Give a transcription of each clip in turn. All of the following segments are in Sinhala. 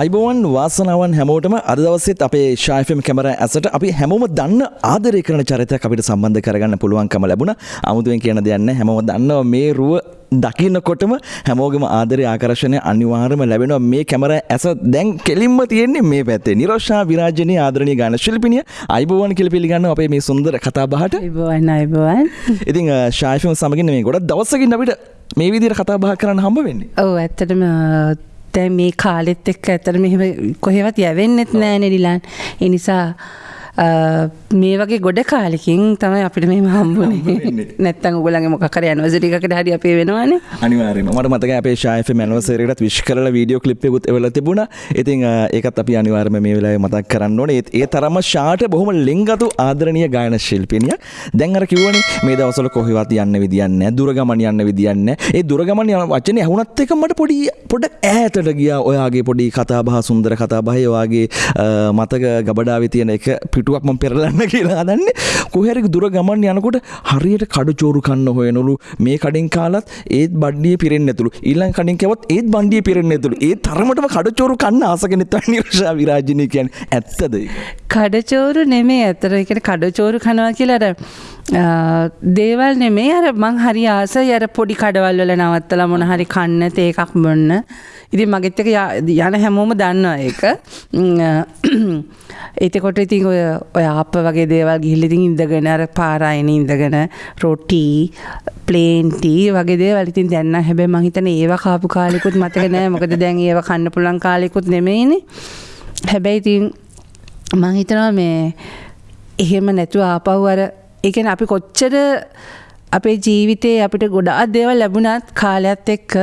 අයිබෝවන් වාසනාවන් හැමෝටම අද දවසෙත් අපේ ශායෆම් කැමර ඇසට අපි හැමෝම දන්න ආදරය කරන චරිතයක් අපිට සම්බන්ධ කරගන්න පුළුවන්කම ලැබුණ. අමුතුවෙන් කියන දෙයන්න හැමෝම දන්නවා මේ රුව දකින්නකොටම හැමෝගම ආදරය ආකර්ශණය අනිවාර්යම ලැබෙනවා. මේ කැමර ඇස දැන් කෙලින්ම තියෙන්නේ මේ පැත්තේ. නිරෝෂා විරාජනී ආදරණීය ගාන ශිල්පිනිය අයිබෝවන් කියලා පිළිගන්න අපේ මේ සුන්දර කතා බහට. අයිබෝවන් ඉතින් ශායෆම් සමගින් මේ ගොඩක් දවසකින් අපිට මේ විදිහට කතා බහ කරන්න හම්බ වෙන්නේ. ඔව් ඇත්තටම දැන් මේ කාලෙත් එක්ක ඇත්තට මෙහෙම කොහෙවත් යවෙන්නෙත් නෑ නෙලිලාන් ඒ නිසා මේ වගේ ගොඩ කාලෙකින් තමයි අපිට නැත්තම් ඔයගොල්ලන්ගේ මොකක් හරි ඇනිවර්සරි එකකට හරි අපේ වෙනවනේ අනිවාර්යයෙන්ම මට මතකයි අපේ ඇනිවර්සරි එකටත් විශ් කරලා වීඩියෝ ක්ලිප් එකකුත් එවලා තිබුණා. ඉතින් ඒකත් අපි අනිවාර්යයෙන්ම මේ වෙලාවේ මතක් කරන්න ඕනේ. ඒ තරම්ම ෂාට බොහොම ලෙන්ගතු ආදරණීය ගායන ශිල්පිනියක්. දැන් අර කිව්වනේ මේ දවස්වල කොහෙවත් යන්න විදියක් නැහැ. දුර ගමන් යන්න විදියක් නැහැ. ඒ දුර ගමන් යන වචනේ ඇහුණත් එක මට පොඩි පොඩ්ඩක් ඈතට ගියා. ඔයාගේ පොඩි කතා බහ සුන්දර කතා බහේ ඔයාගේ මතක ගබඩාවේ තියෙන එක පිටුවක් මම පෙරලන්න කියලා හදන්නේ. කොහරි දුර ගමන් යනකොට හරියට කඩුචෝරු කන්න හොයනලු. මේ කඩින් කාලත් ඒත් බඩ්ඩිය පිරෙන්නේ නැතුළු ඊළඟ කඩින් කැවත් ඒත් බණ්ඩිය පිරෙන්නේ නැතුළු ඒ තරමටම කඩුචෝරු කන්න ආස කෙනෙක් තමයි නිර්ෂා විරාජිනී කියන්නේ. ඇත්තද ඒක? කඩචෝරු නෙමේ ඇත්තට ඒ කියන්නේ කඩචෝරු කනවා කියලා අර දේවල් නෙමේ අර මං හරි ආසයි අර පොඩි කඩවල් වල නවත්තලා මොන හරි කන්න තේ එකක් බොන්න. ඉතින් මගෙත් එක යන හැමෝම දන්නවා ඒක. එතකොට ඉතින් ඔය ඔය ආප්ප වගේ දේවල් ගිහිල්ලා ඉතින් ඉඳගෙන අර පාරායන ඉඳගෙන රොටි ප්ලේන් ටී වගේ දේවල් ඉතින් දැන් නම් හැබැයි මං හිතන්නේ ඒවා කාපු කාලෙකුත් මතක නෑ. මොකද දැන් ඒවා කන්න පුළුවන් කාලෙකුත් නෙමෙයිනේ. හැබැයි ඉතින් මං හිතනවා මේ එහෙම නැතුව ආපහු අර ඒ කියන්නේ අපි කොච්චර අපේ ජීවිතේ අපිට ගොඩාක් දේවල් ලැබුණත් කාලයත් එක්ක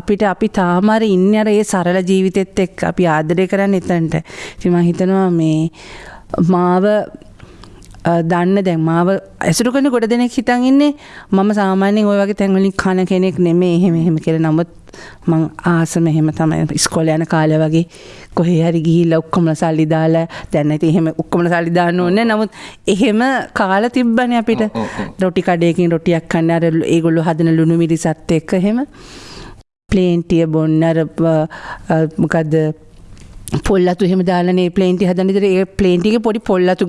අපිට අපි තාම අර ඉන්නේ අර ඒ සරල ජීවිතෙත් එක්ක අපි ආදරය කරන්නේ එතනට. ඉතින් මම හිතනවා මේ මාව දන්න දැන් මාව ඇසුරු කරන ගොඩ දෙනෙක් හිතන් ඉන්නේ. මම සාමාන්‍යයෙන් ওই වගේ තැන්වලින් කන කෙනෙක් නෙමෙයි. එහෙම එහෙම කියලා. නමුත් මං ආසම එහෙම තමයි ඉස්කෝලේ යන කාලේ වගේ කොහේ හරි ගිහිල්ලා ඔක්කොම සල්ලි දාලා දැන් ඉතින් එහෙම ඔක්කොම සල්ලි දාන්න ඕනේ නමුත් එහෙම කාලා තිබ්බනේ අපිට. රොටි කඩේකින් රොටියක් කන්න අර ඒගොල්ලෝ හදන ලුණු මිරිසත් එක්ක එහෙම. ප්ලේන්ටිය බොන්න අර මොකද්ද පොල්ලතු එහෙම දාලානේ ප්ලේන්ටි හදන විදිහට ඒ ප්ලේන්ටි එකේ පොඩි පොල්ලතු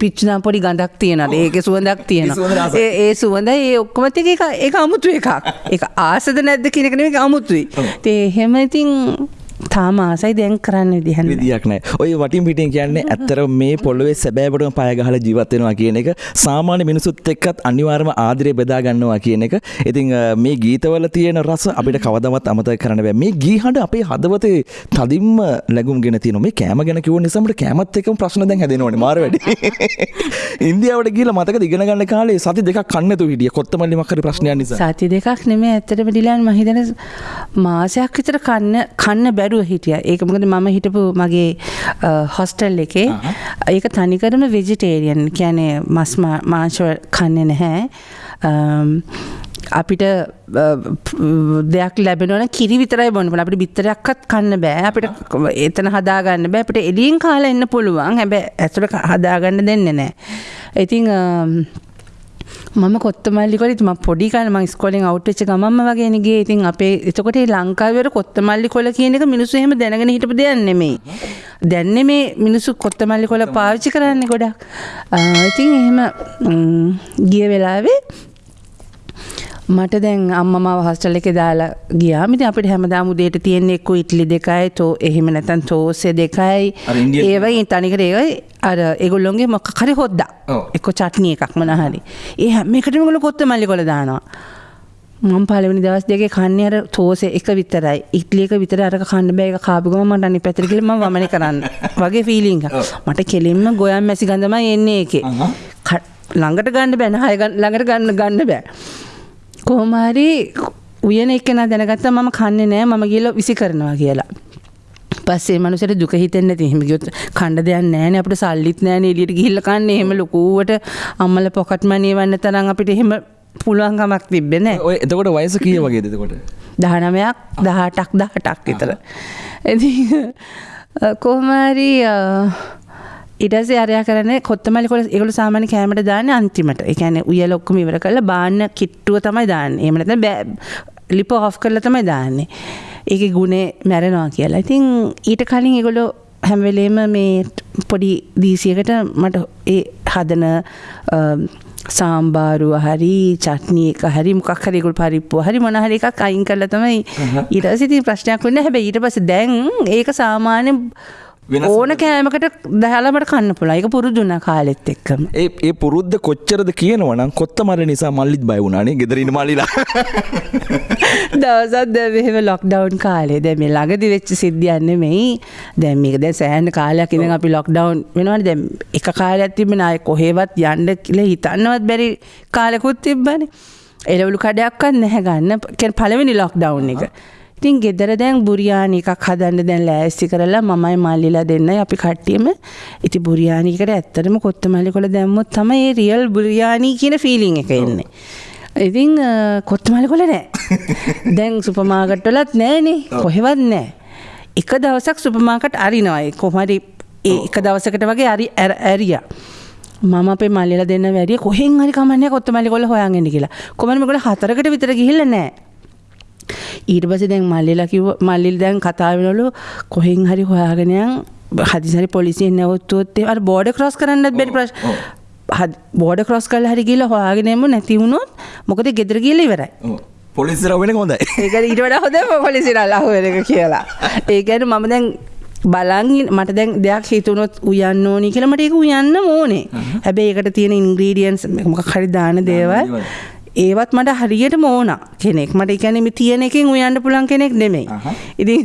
පිච්චුනම් පොඩි ගඳක් තියෙනවා. ඒකේ සුවඳක් තියෙනවා. ඒ සුවඳ ඒ ඔක්කොම ටික ඒක ඒක අමුතු එකක්. ඒක ආසද නැද්ද කියන එක අමුතුයි. ඒ එහෙම ඉතින් තාම ආසයි දැන් කරන්න විදිහන්න විදියක් නෑ ඔය වටින් පිටින් කියන්නේ ඇත්තර මේ පොළොවේ සැබෑවටම පය ගහලා ජීවත් වෙනවා කියන එක සාමාන්‍ය මිනිසුත් එක්කත් අනිවාර්යම ආදරය බෙදා ගන්නවා කියන එක. ඉතින් මේ ගීතවල තියෙන රස අපිට කවදාවත් අමතක කරන්න බෑ. මේ ගී හඬ අපේ හදවතේ තදින්ම ලැබුම්ගෙන තියෙනවා. මේ කෑම ගැන කිව්ව නිසා අපිට කෑමත් එක්කම ප්‍රශ්න දැන් හැදෙනවනේ මාර වැඩි. ඉන්දියාවට ගිහලා මතකද ඉගෙන ගන්න කාලේ සති දෙකක් කන්න නැතුව හිටිය. කොත්තමල්ලි මක් හරි ප්‍රශ්නයක් නිසා. සති දෙකක් නෙමෙයි ඇත්තටම ඩිලන් මම හිතන මාසයක් විතර කන්න කන්න බැරි බැරුව හිටිය. ඒක මොකද මම හිටපු මගේ හොස්ටල් එකේ ඒක තනිකරම වෙජිටේරියන් කියන්නේ මස් මාංශ කන්නේ නැහැ. අපිට දෙයක් ලැබෙනවන කිරි විතරයි බොන්න අපිට බිත්තරයක්වත් කන්න බෑ. අපිට එතන හදාගන්න බෑ. අපිට එලියෙන් කාලා එන්න පුළුවන්. හැබැයි ඇතුළට හදාගන්න දෙන්නේ නැහැ. ඉතින් මම කොත්තමල්ලි කොල ම පොඩි කන ම ස්කොලින් අවට්ච ගමම වගේ ගිය. ඉතින් අපේ එතකොට ලංකාවර කොත්තමල්ලි කොල කියන එක මිනිස්සු හෙම දැනගෙන හිටපු දෙයන්නෙමේ දැන්න මේ මිනිස්සු කොත්තමල්ලි කොල පාවිච්චි කරන්න ගොඩක්. ඉතින් එහෙම ගිය වෙලාවේ මට දැන් අම්මම හස්ටල් එක දාලා ගියාම ඉතින් අපිට හැමදාම උදේට තියෙන එක්ක ඉඩ්ලි දෙකයි තෝ එහෙම නැත්නම් තෝස්සේ දෙකයි. ඒ වගේ තනිකර ඒවයි. අර ඒගොල්ලොන්ගේ මොකක් හරි හොද්දා. එක්ක චට්නි එකක් මොන හරි. ඒ හැම එකටම ඒගොල්ලෝ කොත්තමල්ලි කොළ දානවා. මම පළවෙනි දවස් දෙකේ කන්නේ අර තෝසේ එක විතරයි. ඉඩ්ලි එක විතර අරක කන්න බෑ. ඒක කාපු ගමන් මට අනිත් පැත්තට ගිහලා මම වමනේ කරන්න. වගේ ෆීලිං එකක්. මට කෙලින්ම ගොයම් මැසි ගඳමයි එන්නේ ඒකේ. ළඟට ගන්න බෑ නහය ළඟට ගන්න ගන්න බෑ කොහොමහරි උයන එක්කෙන දැනගත්තා මම කන්නේ නෑ මම ගිහලා විසි කරනවා කියලා. පස්සේ මනුස්සයට දුක හිතෙන්නේ නැති එහෙම ගියොත් කන්න දෙයක් නැහැනේ අපිට සල්ලිත් නැහැනේ එළියට ගිහිල්ලා කන්නේ එහෙම ලොකුවට අම්මලා පොකට් මනි එවන්න තරම් අපිට එහෙම පුළුවන් කමක් තිබ්බේ නැහැ. ඔය එතකොට වයස කී වගේද එතකොට? 19ක් 18ක් 18ක් විතර. ඉතින් කොහොම හරි ඉටසේ අරයා කරන කොත්තමලි කොල ඒගොල්ලෝ සාමාන්‍ය කෑමට දාන්නේ අන්තිමට. ඒ කියන්නේ උයල ඔක්කොම ඉවර කරලා බාන්න කිට්ටුව තමයි දාන්නේ. එහෙම නැත්නම් ලිප ඔෆ් කරලා තමයි දාන්නේ. ඒක ගුණේ මැරෙනවා කියලා. ඉතින් ඊට කලින් ඒගොල්ලෝ හැමවෙලේම මේ පොඩි දීසියකට මට ඒ හදන සාම්බාරුව හරි චට්නී එක හරි මොකක් හරි ඒගොල්ලෝ පරිප්පුව හරි මොන හරි එකක් අයින් කරලා තමයි ඉතින් ප්‍රශ්නයක් වෙන්නේ හැබැයි ඊට පස්සේ දැන් ඒක සාමාන්‍ය ඕන කෑමකට දහලාමට කන්න පුළා එක පුරුදුන්න කාලෙත් එක්කම. ඒ පුරුද්ධ කොච්චරද කියනවනම් කොත්ත මර නිසා මල්ලිත් බය වුණනේ ගෙදරන්න මල්ලිලා. දවසත් දැහෙම ලොක්ඩවන් කාලේ. දැ මේ ළඟදි වෙච්ච සිද්ධියන්න මෙයි දැම් මේක දැ සෑහන් කාලයක් ඉඳ අපි ලොක්ඩවන් වෙනවට දැම් එක කාලයක් තිබෙන අය කොහේවත් යන්න කියල හිතන්නවත් බැරි කාලෙකුත් තිබ්බන. එලවලු කඩයක්වත් නැහැ ගන්න. පලවෙනි ලොක්ඩවන් එක ඉතින් ගෙදර දැන් බුරියානි එකක් හදන්න දැන් ලෑස්ති කරලා මමයි මල්ලිලා දෙන්නයි අපි කට්ටියම ඉති බුරියානිකට ඇත්තටම කොත්තමල්ලි කොළ දැම්මොත් තමයි ඒ රියල් බුරියානි කියන ෆීලිං එක එන්නේ. ඉතින් කොත්තමල්ලි කොළ නෑ. දැන් සුපමාකට්වලත් නෑනේ කොහෙවත් නෑ. එක දවසක් සුපමාකට අරිනවයි කොහමරි ඒ එක දවසකට වගේ අරි ඇරිය. මම අපේ මල්ලිලා දෙන්න වැඩිය කොහෙන් හරි කමන්නේ කොත්තමල්ලි කොළ හොයන්ගෙන කියලා. කොමරම කොළ හතරකට විතර ගිහිල්ලා නෑ. ඊට පස දැන් මල්ලිලා කිව මල්ලිල් දැන් කතාවෙනලු කොහෙන් හරි හොයාගෙනයන් හදිසරි පොලිසියෙන් නැවත්තුවත්තේ අ බෝඩ ක්‍රස් කරන්නත් බැරි ප්‍රශ් බෝඩ ක්‍රස් කල් හරි කියලා හොයාගෙනම නැතිවුණොත් මොකද ගෙදර කියල ඉවරයි. පොලිසිර වෙන හොඳ ඒක ඊට වඩා හොඳ පොලිසිර අල්ලාහුවර එක කියලා. ඒකැන මම දැන් බලංගින් මට දැන් දෙයක් හිතුනොත් උයන්න ඕනි කියලා මට ඒක උයන්න ඕනේ. හැබැයි ඒකට තියෙන ඉන්ග්‍රීඩියන්ස් මොක හරි දාන දේවල් ඒවත් මට හරියට මෝන කෙනෙක් මට එකැනෙම තියෙන එකින් උයන්න පුළන් කෙනෙක් නෙමෙයි. ඉදි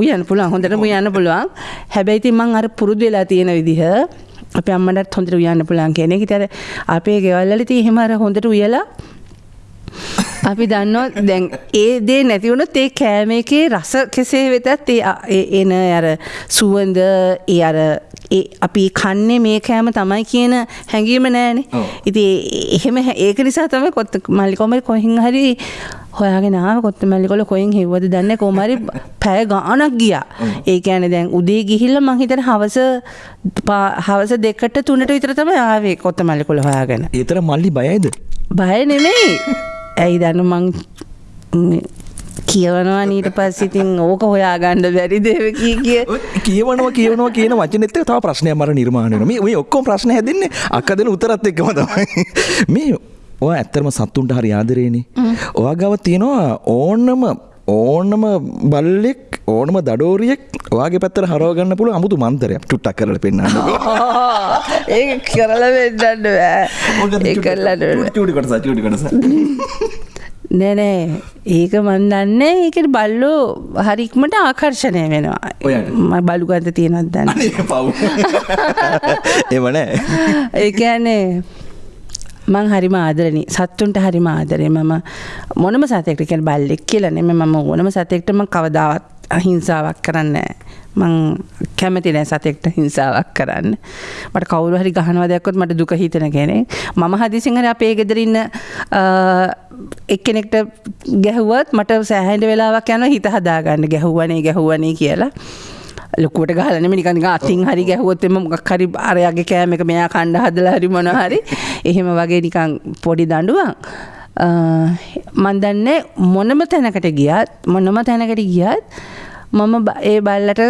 උයන් පුළන් හොඳට උයන්න පුළුවන්. හැබැයිති මං අර පුරුදු වෙලා තියෙන විදිහ අප අම්මටත් හොඳට උයන්න පුළන් කෙනෙක්. තර අපේ ගෙවල්ලල ති හෙමර හොඳට උයලා අපි දන්න දැන් ඒ දේ නැතිවුණු ඒ කෑම එකේ රස කෙසේ වෙතත් ඒ එන අර සුවන්ද ඒ අර අපි කන්නේ මේ කෑම තමයි කියන හැඟීම නෑනේ. ඉති එහෙම ඒක නිසා තම කොත්ත මල්ලිකොමරි කොහින් හරි හොයාගෙන ආව. කොත්ත මල්ලිකොල කොයින් හෙව්වද දන්න කොමරි පැය ගානක් ගියා. ඒ ඇන දැන් උදේ ගිහිල්ල මහිතන හවස හවස දෙකට තුනට විතර තම ආවේ කොත්ත මල්ලිකොල හොයාගෙන. ඒතර මල්ලි බයයිද? බය නෙමෙයි. ඇයි දන්න මං කියවනවා නීට පස්සිතින් ඕක හොයාගණ්ඩ බැරි දෙවකී කිය කියවනවා කියවනවා කියන වචනෙත්ත තව ප්‍රශ්නය මර නිර්මාණයන මේ ඔක්කොම ප්‍රශ්න හැදන්නේ අක්කදන උතරත් එක්කම තමයි. මේ ඔය ඇත්තරම සත්තුන්ට හරි ආදරේනේ. ඔයා ගව තියෙනවා ඕන්නම ඕනම බල්ලෙක් ඕනම දඩෝරියෙක් ඔයාගේ පැත්තර හරෝගන්න පුළුව අමුතු මන්තරයක් චුට්ටක් කරල පෙන්න්න ඒ කරල වෙන්නන්න ඒ කරලට කොටස නෑනෑ ඒක මන්දන්න ඒකට බල්ලෝ හරික්මට ආකර්ශණය වෙනවා. බලුගත තියෙනත් දන්න? එමනෑ ඒකන්නේ මං හරිම ආදරණි. සත්තුන්ට හරිම ආදරේ. මම මොනම සතෙක්ට කියල බල්ලෙක් කියලනෙම මම ඕනම සතෙක්ටම කවදාවත් අහිංසාවක් කරන්න මං කැමති නෑ සතෙක්ට හිංසාවක් කරන්න. මට කවුරු හරි ගහනවා දැක්කොත් මට දුක හිතන කෙනෙ මම හදිසිංහර අපේ ගෙදරන්න එක්කෙනෙක්ට ගැහුවත් මට සෑහන්ඩ වෙලාවක් යන හිත හදාගන්න. ගැහුවනේ ගැහුවනේ කියලා. ලොකුවට ගහලනම නිකන් අතින් හරි ගැහුවොත්තෙම මොකක් හරි අරයාගේ කෑම එක මෙයා කණ්ඩ හදලා හරි මොන හරි. එහෙම වගේ නිකං පොඩි දඩුවන් මන්දන්න මොනම තැනකට ගියත් මොනම තැනකට ගියත් මම ඒ බල්ලට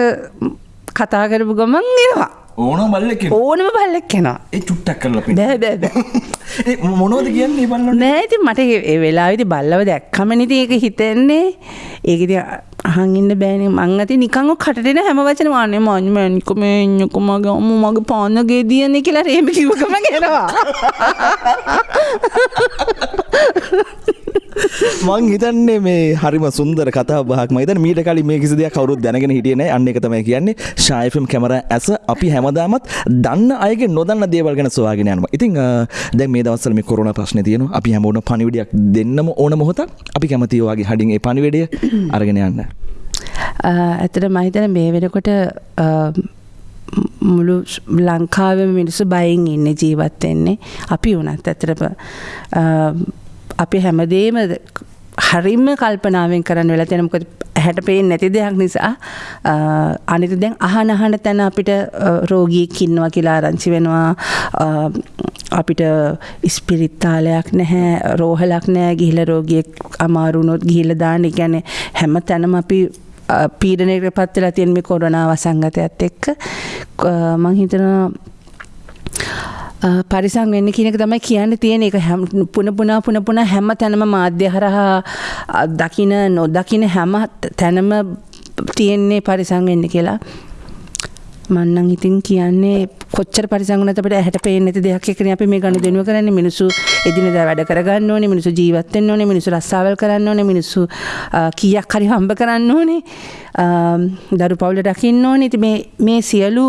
කතා කරපු ගමන් එනවා. ඕන බල්ලෙක් ඕනම බල්ලෙක් කෙනවා ඒ චුට්ටක් කරල බෑ මොනෝද කියන්නේ බල්ල නෑති මට ඒ වෙලා විදි බල්ලව දැක්කමනිති ඒක හිතෙන්නේ ඒකති අහංඉන්න බෑන. මංගති නිකං කටන හැම වචන වානේ මංම නිකම එන්නකොමගේ අම්ම මගේ පාන්නගේ දියන්නේ කියලා රේම කිවකම ගෙනවා මං හිතන්නේ මේ හරිම සුන්දර කතා බහක් මයිත මීට කලි මේ කිසි දෙයක් කවරුත් දැනගෙන හිටියන අන්න එක තමයි කියන්නේ. ශායෆම් කැමර ඇස අපි හැමදාමත් දන්න අයගේ නොදන්න දේවල් ගැන සවාගෙන යනවා. ඉතින් දැ මේ දවසල මේ කොරුණ ප්‍රශ්න තියෙන අපි හැමෝන පනිවිඩියක් දෙන්නම ඕන මොහොත අපි කැමතිවගේ හඩින් ඒ පනිවැඩිය අරගෙන යන්න. ඇතට මහිතන මේ වෙනකොට මුළු ලංකාව මිනිස්සු බයින් ඉන්න ජීවත්වෙන්නේ අපි වනත් ඇතරප අපි හැමදේම හරිම කල්පනාවෙන් කරන්න වෙලා තියෙන මොකද ඇහැට පේන්නේ නැති දෙයක් නිසා අනිත් දැන් අහන අහන තැන අපිට රෝගියෙක් ඉන්නවා කියලා ආරංචි වෙනවා. අපිට ස්පිරිතාලයක් නැහැ රෝහලක් නැහැ ගිහිල්ලා රෝගියෙක් අමාරු වුණොත් ගිහිල්ලා දාන්න. කියන්නේ හැම තැනම අපි පීඩනයකට පත් වෙලා තියෙන මේ කොරෝනා වසංගතයත් එක්ක. මම හිතනවා පරිසං වෙන්න කියනක තමයි කියන්න තියෙන එක පුන පුනා පුන පුන හැම තැනම මාධ්‍ය හරහා දකින නොදකින හැම තැනම තියෙන්නේ පරිසං වෙන්න කියලා. මන්නං ඉතින් කියන්නේ කොච්චර පරිසංගනත අපිට ඇහැට පේන්නේ නැති දෙයක් එක්කනේ අපි මේ ගනුදෙනුව කරන්නේ. මිනිස්සු එදිනෙදා වැඩ කරගන්න ඕනේ මිනිස්සු ජීවත් වෙන්න ඕනේ මිනිස්සු රස්සාවල් කරන්න ඕනේ මිනිස්සු කීයක් හරි හම්බ කරන්න ඕනේ. දරු පවුල රකින්න ඕනේ. ඉතින් මේ මේ සියලු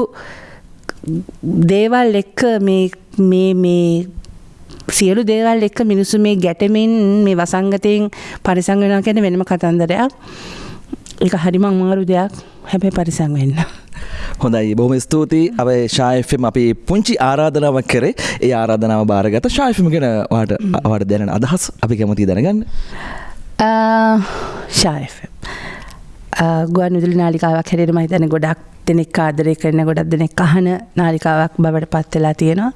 දේවල් එක්ක මේ මේ සියලු දේවල් එක්ක මිනිස්සු මේ ගැටමින් මේ වසංගතයෙන් පරිසං වෙනවා කියන්නේ වෙනම කතන්දරයක්. ඒක හරිම අමාරු දෙයක්. හැබැයි පරිසං වෙන්න. හොඳයි බොහොම ස්තුතියි අප ශායෆම් අපි පුංචි ආරාධනාවක් කරේ ඒ ආරාධනාව බාරගත ශායෆම ගෙන වාට අවට දැන අදහස් අපි කැමති දැනගන්න ශායෆම් ගුවන් විදුලි නාලිකාවක් හැටියට මම හිතන්නේ ගොඩක් දෙනෙක් ආදරය කරන ගොඩක් දෙනෙක් අහන නාලිකාවක් බවට පත් වෙලා තියෙනවා.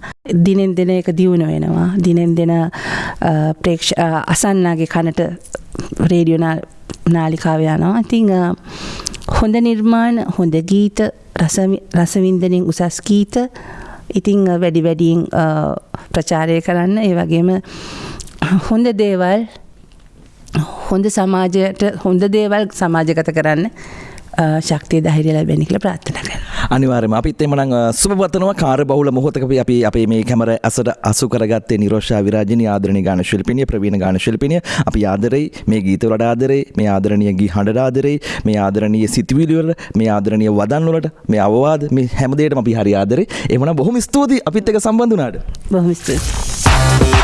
දිනෙන් දින ඒක දියුණු වෙනවා. දිනෙන් දින ප්‍රේක්ෂ අසන්නාගේ කනට රේඩියෝ නාලිකාව යනවා. ඉතින් හොඳ නිර්මාණ, හොඳ ගීත, රසවින්දනෙන් උසස් ගීත ඉතින් වැඩි වැඩියෙන් ප්‍රචාරය කරන්න ඒ වගේම හොඳ දේවල් හොඳ සමාජයට හොඳ දේවල් සමාජගත කරන්න ශක්තිය ධෛර්ය ලැබෙන කියලා ප්‍රාර්ථනා කරනවා. අනිවාර්යයෙන්ම අපිත් එමනම් සුබපතනවා කාර්ය බහුල මොහොතක අපි අපේ මේ කැමර ඇසට අසු කරගත්තේ නිරෝෂා විරාජිනී ආදරණීය ගාන ශිල්පිනිය ප්‍රවීණ ගාන ශිල්පිනිය. අපි ආදරෙයි මේ ගීත වලට ආදරෙයි මේ ආදරණීය ගී හඬට ආදරෙයි මේ ආදරණීය සිතුවිලි වල මේ ආදරණීය වදන් වලට මේ අවවාද මේ හැම දෙයකටම අපි හරි ආදරෙයි. එhmenan බොහොම ස්තුතියි අපිත් එක්ක සම්බන්ධ වුණාට. බොහොම ස්තුතියි